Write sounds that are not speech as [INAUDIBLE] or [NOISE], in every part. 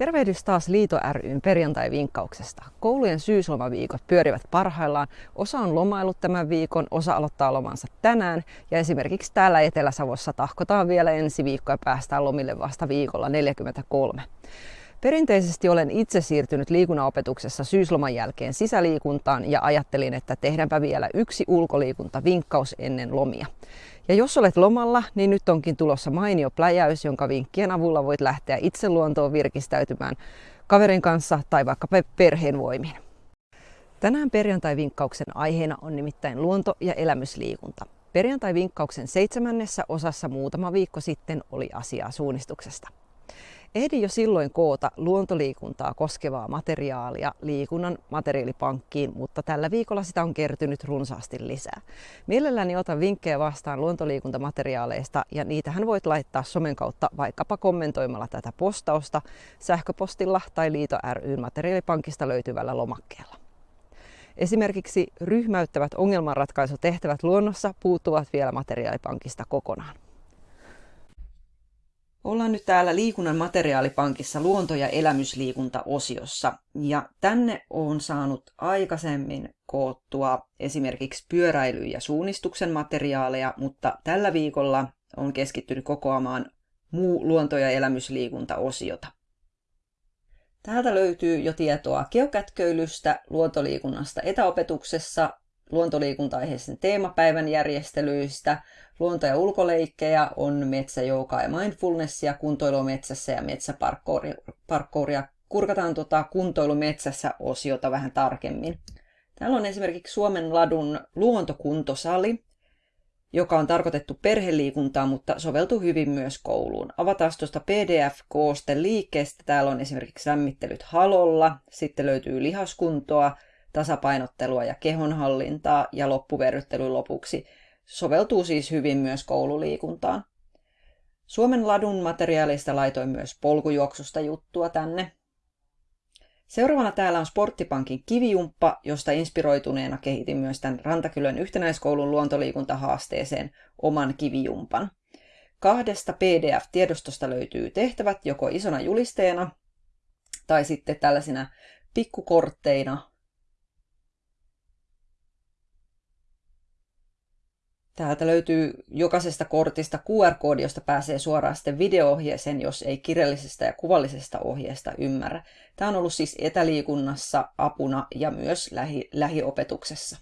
Tervehdys taas Liito ryn perjantai-vinkkauksesta. Koulujen syyslomaviikot pyörivät parhaillaan. Osa on lomailut tämän viikon, osa aloittaa lomansa tänään. Ja esimerkiksi täällä Etelä-Savossa tahkotaan vielä ensi viikko ja päästään lomille vasta viikolla 43. Perinteisesti olen itse siirtynyt liikunnanopetuksessa syysloman jälkeen sisäliikuntaan ja ajattelin, että tehdäänpä vielä yksi ulkoliikuntavinkkaus ennen lomia. Ja jos olet lomalla, niin nyt onkin tulossa mainio pläjäys, jonka vinkkien avulla voit lähteä itse luontoon virkistäytymään kaverin kanssa tai vaikka perheen voimin. Tänään perjantai-vinkkauksen aiheena on nimittäin luonto- ja elämysliikunta. Perjantai-vinkkauksen seitsemännessä osassa muutama viikko sitten oli asiaa suunnistuksesta. Ehdin jo silloin koota luontoliikuntaa koskevaa materiaalia liikunnan materiaalipankkiin, mutta tällä viikolla sitä on kertynyt runsaasti lisää. Mielelläni otan vinkkejä vastaan luontoliikuntamateriaaleista ja niitähän voit laittaa somen kautta vaikkapa kommentoimalla tätä postausta sähköpostilla tai Liito ry materiaalipankista löytyvällä lomakkeella. Esimerkiksi ryhmäyttävät ongelmanratkaisutehtävät luonnossa puuttuvat vielä materiaalipankista kokonaan. Ollaan nyt täällä liikunnan materiaalipankissa luonto- ja elämysliikunta-osiossa. Ja tänne on saanut aikaisemmin koottua esimerkiksi pyöräily- ja suunnistuksen materiaaleja, mutta tällä viikolla on keskittynyt kokoamaan muu luonto- ja elämysliikunta-osiota. Täältä löytyy jo tietoa geokätköilystä, luontoliikunnasta etäopetuksessa, luontoliikunta-aiheisen teemapäivän järjestelyistä, luonto- ja ulkoleikkejä on metsäjoukaa ja mindfulnessia, kuntoilua metsässä ja metsäparkkouria. Kurkataan tuota kuntoilumetsässä osiota vähän tarkemmin. Täällä on esimerkiksi Suomen ladun luontokuntosali, joka on tarkoitettu perheliikuntaan, mutta soveltuu hyvin myös kouluun. Avataan tuosta PDF-koosten liikkeestä. Täällä on esimerkiksi lämmittelyt halolla, sitten löytyy lihaskuntoa, tasapainottelua ja kehonhallintaa ja loppuverryttely lopuksi. Soveltuu siis hyvin myös koululiikuntaan. Suomen ladun materiaalista laitoin myös polkujuoksusta juttua tänne. Seuraavana täällä on Sporttipankin kivijumppa, josta inspiroituneena kehitin myös tämän Rantakylän yhtenäiskoulun luontoliikuntahaasteeseen oman kivijumpan. Kahdesta PDF-tiedostosta löytyy tehtävät joko isona julisteena tai sitten tällaisina pikkukortteina Täältä löytyy jokaisesta kortista QR-koodi, josta pääsee suoraan sitten video-ohjeeseen, jos ei kirjallisesta ja kuvallisesta ohjeesta ymmärrä. Tämä on ollut siis etäliikunnassa apuna ja myös lähi- lähiopetuksessa.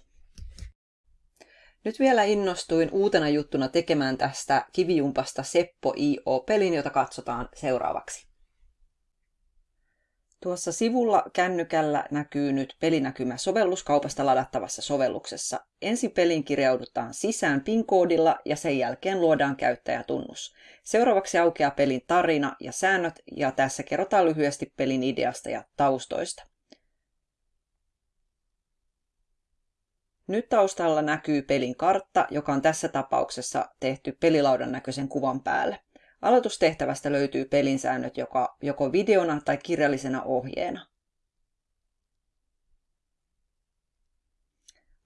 Nyt vielä innostuin uutena juttuna tekemään tästä kivijumpasta Seppo IO-pelin, jota katsotaan seuraavaksi. Tuossa sivulla kännykällä näkyy nyt pelinäkymä sovelluskaupasta ladattavassa sovelluksessa. Ensin pelin kirjaudutaan sisään PIN-koodilla ja sen jälkeen luodaan käyttäjätunnus. Seuraavaksi aukeaa pelin tarina ja säännöt ja tässä kerrotaan lyhyesti pelin ideasta ja taustoista. Nyt taustalla näkyy pelin kartta, joka on tässä tapauksessa tehty pelilaudan näköisen kuvan päälle. Aloitustehtävästä löytyy pelin säännöt joko, joko videona tai kirjallisena ohjeena.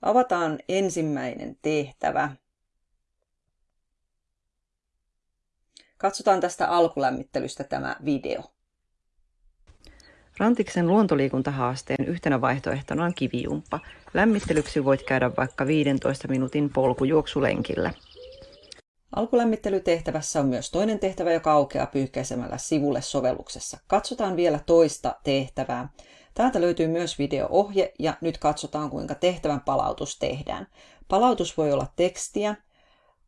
Avataan ensimmäinen tehtävä. Katsotaan tästä alkulämmittelystä tämä video. Rantiksen luontoliikuntahaasteen yhtenä vaihtoehtona on kivijumppa. Lämmittelyksi voit käydä vaikka 15 minuutin polkujuoksulenkillä. Alkulämmittelytehtävässä on myös toinen tehtävä, joka aukeaa pyyhkäisemällä sivulle sovelluksessa. Katsotaan vielä toista tehtävää. Täältä löytyy myös video-ohje ja nyt katsotaan kuinka tehtävän palautus tehdään. Palautus voi olla tekstiä,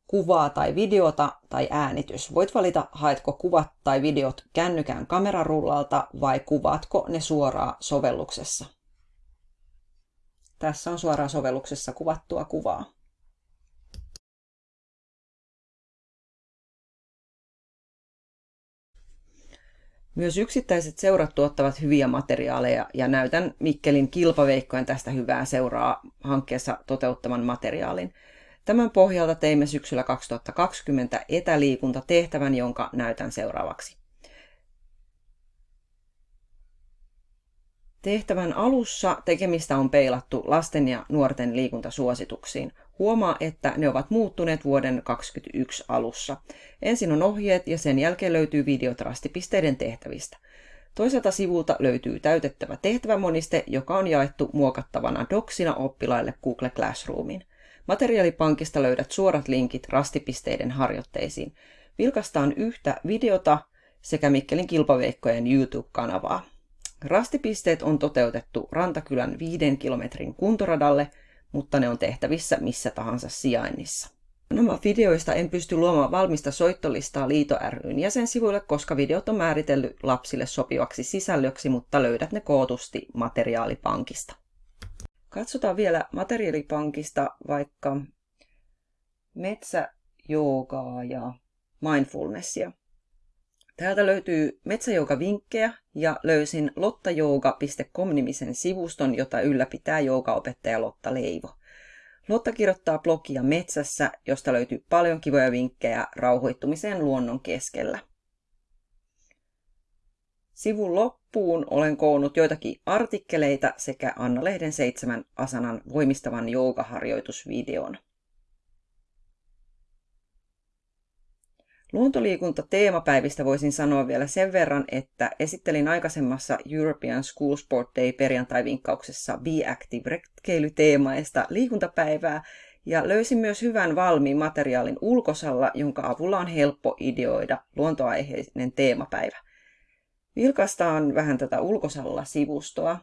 kuvaa tai videota tai äänitys. Voit valita, haetko kuvat tai videot kännykän kamerarullalta vai kuvaatko ne suoraan sovelluksessa. Tässä on suoraan sovelluksessa kuvattua kuvaa. Myös yksittäiset seurat tuottavat hyviä materiaaleja ja näytän Mikkelin kilpaveikkojen tästä hyvää seuraa hankkeessa toteuttaman materiaalin. Tämän pohjalta teimme syksyllä 2020 etäliikuntatehtävän, jonka näytän seuraavaksi. Tehtävän alussa tekemistä on peilattu lasten ja nuorten liikuntasuosituksiin. Huomaa, että ne ovat muuttuneet vuoden 2021 alussa. Ensin on ohjeet ja sen jälkeen löytyy videot rastipisteiden tehtävistä. Toiselta sivulta löytyy täytettävä tehtävämoniste, joka on jaettu muokattavana doksina oppilaille Google Classroomin. Materiaalipankista löydät suorat linkit rastipisteiden harjoitteisiin. Vilkastaan yhtä videota sekä Mikkelin kilpaveikkojen YouTube-kanavaa. Rastipisteet on toteutettu Rantakylän viiden kilometrin kuntoradalle, mutta ne on tehtävissä missä tahansa sijainnissa. Nämä videoista en pysty luomaan valmista soittolistaa Liito ryn jäsensivuille, koska videot on määritellyt lapsille sopivaksi sisällöksi, mutta löydät ne kootusti materiaalipankista. Katsotaan vielä materiaalipankista vaikka metsäjoogaa ja mindfulnessia. Täältä löytyy metsäjooga-vinkkejä ja löysin lottajooga.com-nimisen sivuston, jota ylläpitää joogaopettaja Lotta Leivo. Lotta kirjoittaa blogia Metsässä, josta löytyy paljon kivoja vinkkejä rauhoittumiseen luonnon keskellä. Sivun loppuun olen koonnut joitakin artikkeleita sekä Anna-lehden seitsemän asanan voimistavan joogaharjoitusvideon. Luontoliikunta teemapäivistä voisin sanoa vielä sen verran, että esittelin aikaisemmassa European School Sport Day perjantai-vinkkauksessa Be Active retkeilyteemaista liikuntapäivää ja löysin myös hyvän valmiin materiaalin ulkosalla, jonka avulla on helppo ideoida luontoaiheinen teemapäivä. Vilkastaan vähän tätä ulkosalla-sivustoa.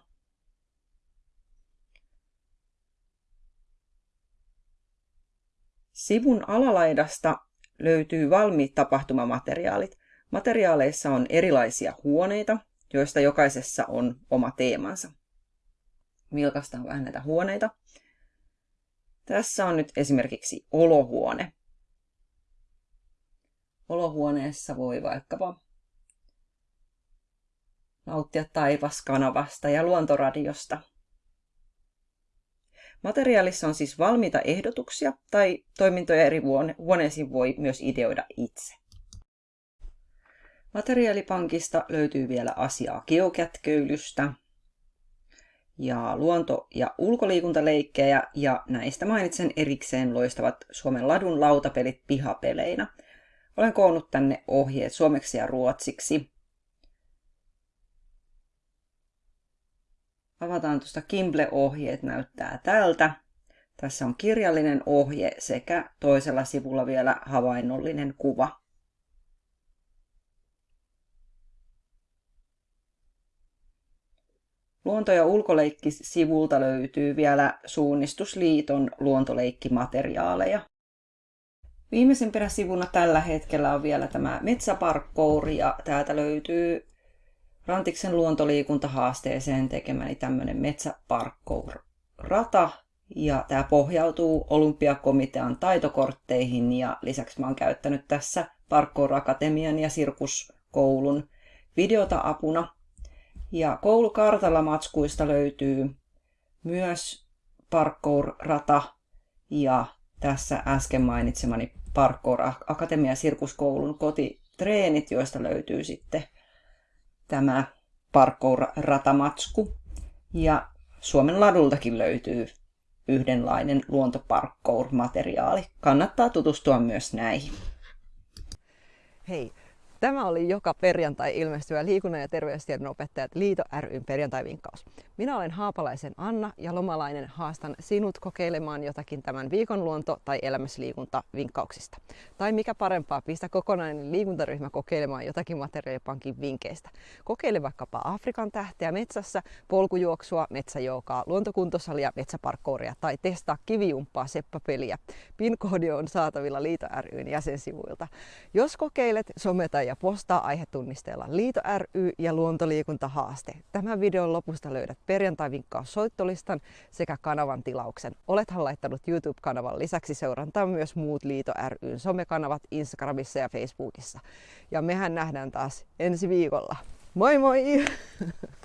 Sivun alalaidasta löytyy valmiit tapahtumamateriaalit. Materiaaleissa on erilaisia huoneita, joista jokaisessa on oma teemansa. Vilkastaan vähän näitä huoneita. Tässä on nyt esimerkiksi olohuone. Olohuoneessa voi vaikkapa nauttia taivaskanavasta ja luontoradiosta – Materiaalissa on siis valmiita ehdotuksia tai toimintoja eri huoneisiin voi myös ideoida itse. Materiaalipankista löytyy vielä asiaa geokätköilystä ja luonto- ja ulkoliikuntaleikkejä ja näistä mainitsen erikseen loistavat Suomen ladun lautapelit pihapeleinä. Olen koonnut tänne ohjeet suomeksi ja ruotsiksi Avataan tuosta Kimble-ohjeet, näyttää tältä. Tässä on kirjallinen ohje sekä toisella sivulla vielä havainnollinen kuva. Luonto- ja ulkoleikki-sivulta löytyy vielä Suunnistusliiton luontoleikkimateriaaleja. Viimeisimpänä sivuna tällä hetkellä on vielä tämä metsäparkkouri ja täältä löytyy Rantiksen luontoliikuntahaasteeseen tekemäni tämmöinen metsäparkkour-rata. Ja tämä pohjautuu olympiakomitean taitokortteihin ja lisäksi mä oon käyttänyt tässä Parkour Akatemian ja Sirkuskoulun videota apuna. Ja koulukartalla matskuista löytyy myös parkour-rata ja tässä äsken mainitsemani Parkour Akatemia Sirkuskoulun kotitreenit, joista löytyy sitten tämä parkour-ratamatsku. Ja Suomen ladultakin löytyy yhdenlainen luontoparkour-materiaali. Kannattaa tutustua myös näihin. Hei, Tämä oli joka perjantai ilmestyvä liikunnan ja terveystiedon opettajat Liito ryn perjantai-vinkkaus. Minä olen Haapalaisen Anna ja lomalainen haastan sinut kokeilemaan jotakin tämän viikon luonto- tai elämysliikunta-vinkkauksista. Tai mikä parempaa, pistä kokonainen liikuntaryhmä kokeilemaan jotakin materiaalipankin vinkkeistä. Kokeile vaikkapa Afrikan tähteä metsässä, polkujuoksua, metsäjoukaa, luontokuntosalia, metsäparkkouria tai testaa kivijumppaa seppapeliä. PIN-koodi on saatavilla Liito ryn jäsensivuilta. Jos kokeilet, someta ja ja postaa aihetunnisteella Liito ry ja Luontoliikuntahaaste. Tämän videon lopusta löydät perjantai-vinkkaus soittolistan sekä kanavan tilauksen. Olethan laittanut YouTube-kanavan lisäksi seurantaa myös muut Liito ryn somekanavat Instagramissa ja Facebookissa. Ja mehän nähdään taas ensi viikolla. Moi moi! [LAUGHS]